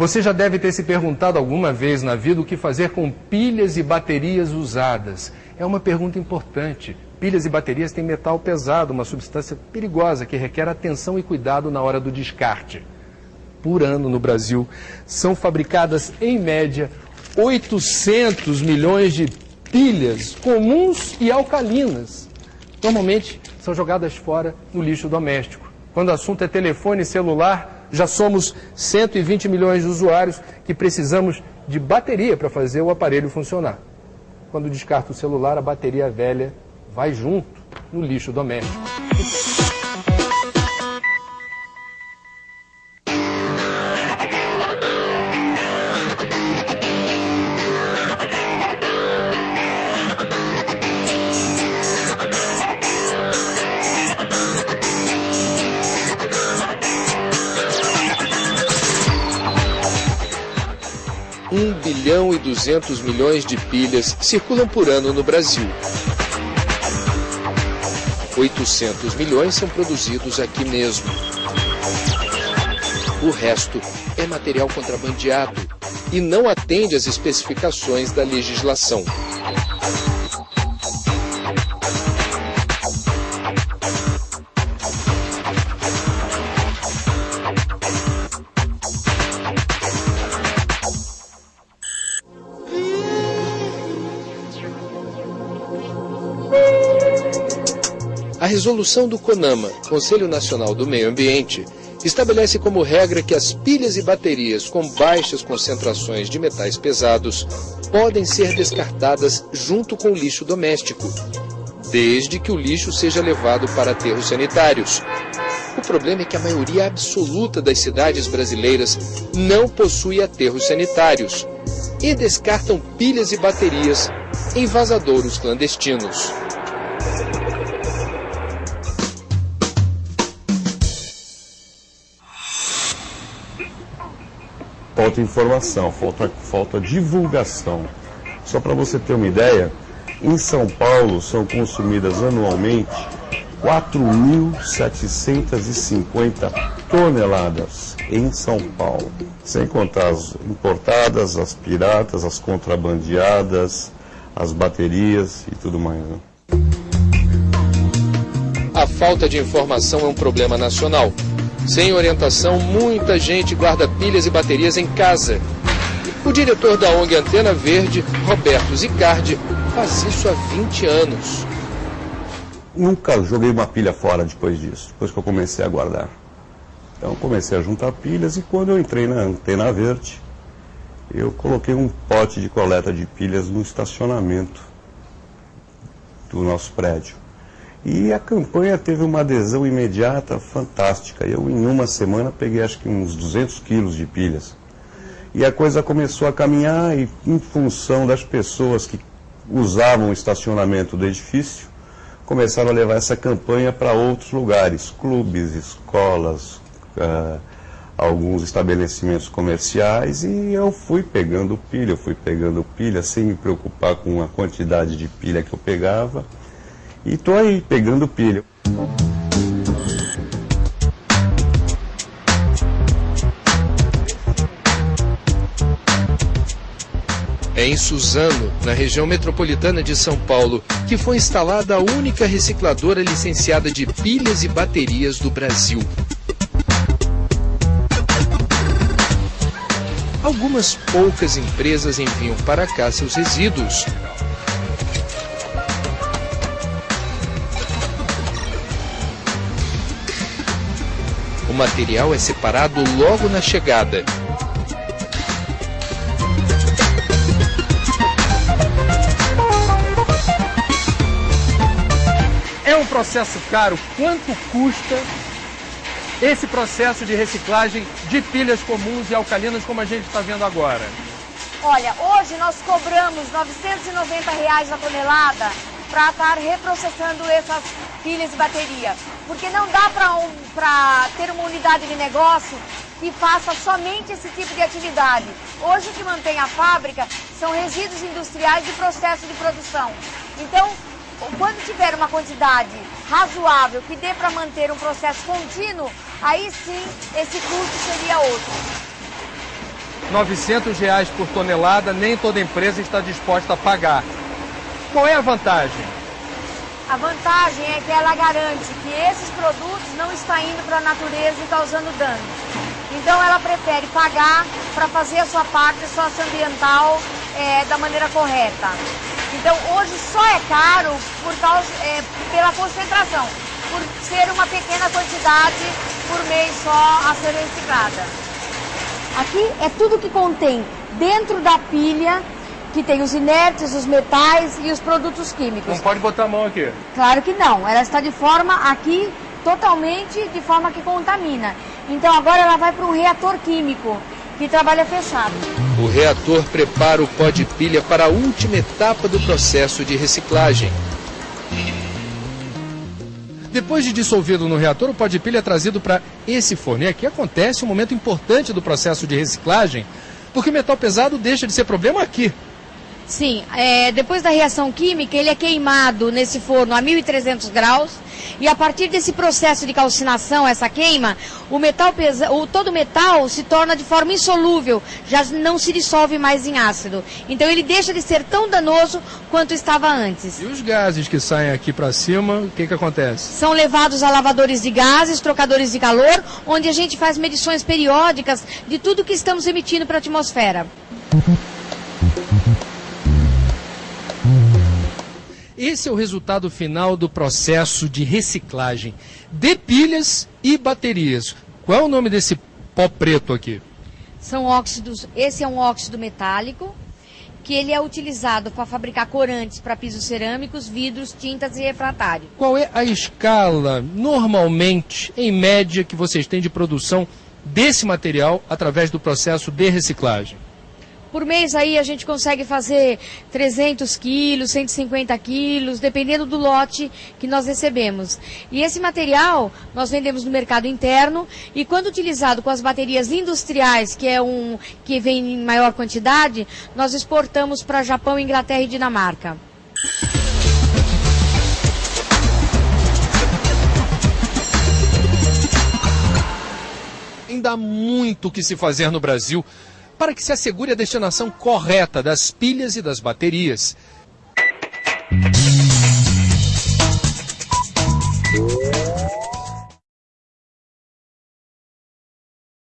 Você já deve ter se perguntado alguma vez na vida o que fazer com pilhas e baterias usadas. É uma pergunta importante. Pilhas e baterias têm metal pesado, uma substância perigosa que requer atenção e cuidado na hora do descarte. Por ano no Brasil, são fabricadas, em média, 800 milhões de pilhas comuns e alcalinas. Normalmente são jogadas fora no lixo doméstico. Quando o assunto é telefone celular, já somos 120 milhões de usuários que precisamos de bateria para fazer o aparelho funcionar. Quando descarta o celular, a bateria velha vai junto no lixo doméstico. Um bilhão e 200 milhões de pilhas circulam por ano no Brasil. 800 milhões são produzidos aqui mesmo. O resto é material contrabandeado e não atende às especificações da legislação. Resolução do CONAMA, Conselho Nacional do Meio Ambiente, estabelece como regra que as pilhas e baterias com baixas concentrações de metais pesados podem ser descartadas junto com o lixo doméstico, desde que o lixo seja levado para aterros sanitários. O problema é que a maioria absoluta das cidades brasileiras não possui aterros sanitários e descartam pilhas e baterias em vazadouros clandestinos. Falta informação, falta, falta divulgação. Só para você ter uma ideia, em São Paulo são consumidas anualmente 4.750 toneladas em São Paulo, sem contar as importadas, as piratas, as contrabandeadas, as baterias e tudo mais. Né? A falta de informação é um problema nacional. Sem orientação, muita gente guarda pilhas e baterias em casa. O diretor da ONG Antena Verde, Roberto Zicardi, faz isso há 20 anos. Nunca joguei uma pilha fora depois disso, depois que eu comecei a guardar. Então comecei a juntar pilhas e quando eu entrei na Antena Verde, eu coloquei um pote de coleta de pilhas no estacionamento do nosso prédio. E a campanha teve uma adesão imediata fantástica. Eu, em uma semana, peguei acho que uns 200 quilos de pilhas. E a coisa começou a caminhar e, em função das pessoas que usavam o estacionamento do edifício, começaram a levar essa campanha para outros lugares, clubes, escolas, uh, alguns estabelecimentos comerciais, e eu fui pegando pilha, eu fui pegando pilha, sem me preocupar com a quantidade de pilha que eu pegava. E tô aí, pegando pilha. É em Suzano, na região metropolitana de São Paulo, que foi instalada a única recicladora licenciada de pilhas e baterias do Brasil. Algumas poucas empresas enviam para cá seus resíduos, material é separado logo na chegada. É um processo caro. Quanto custa esse processo de reciclagem de pilhas comuns e alcalinas como a gente está vendo agora? Olha, hoje nós cobramos 990 reais a tonelada para estar reprocessando essas pilhas e bateria. Porque não dá para um, ter uma unidade de negócio que faça somente esse tipo de atividade. Hoje o que mantém a fábrica são resíduos industriais e processo de produção. Então, quando tiver uma quantidade razoável que dê para manter um processo contínuo, aí sim esse custo seria outro. 900 reais por tonelada, nem toda empresa está disposta a pagar. Qual é a vantagem? A vantagem é que ela garante que esses produtos não estão indo para a natureza e causando dano. Então ela prefere pagar para fazer a sua parte socioambiental é, da maneira correta. Então hoje só é caro por causa, é, pela concentração, por ser uma pequena quantidade por mês só a ser reciclada. Aqui é tudo que contém dentro da pilha, que tem os inertes, os metais e os produtos químicos. Não pode botar a mão aqui. Claro que não, ela está de forma aqui totalmente de forma que contamina. Então agora ela vai para um reator químico que trabalha fechado. O reator prepara o pó de pilha para a última etapa do processo de reciclagem. Depois de dissolvido no reator, o pó de pilha é trazido para esse forno. E aqui acontece um momento importante do processo de reciclagem, porque o metal pesado deixa de ser problema aqui. Sim, é, depois da reação química, ele é queimado nesse forno a 1.300 graus e a partir desse processo de calcinação, essa queima, o metal pesa, o, todo o metal se torna de forma insolúvel, já não se dissolve mais em ácido. Então ele deixa de ser tão danoso quanto estava antes. E os gases que saem aqui para cima, o que, que acontece? São levados a lavadores de gases, trocadores de calor, onde a gente faz medições periódicas de tudo que estamos emitindo para a atmosfera. Esse é o resultado final do processo de reciclagem de pilhas e baterias. Qual é o nome desse pó preto aqui? São óxidos, esse é um óxido metálico, que ele é utilizado para fabricar corantes para pisos cerâmicos, vidros, tintas e refratário. Qual é a escala, normalmente, em média, que vocês têm de produção desse material através do processo de reciclagem? Por mês aí a gente consegue fazer 300 quilos, 150 quilos, dependendo do lote que nós recebemos. E esse material nós vendemos no mercado interno e quando utilizado com as baterias industriais, que é um que vem em maior quantidade, nós exportamos para Japão, Inglaterra e Dinamarca. Ainda há muito o que se fazer no Brasil para que se assegure a destinação correta das pilhas e das baterias.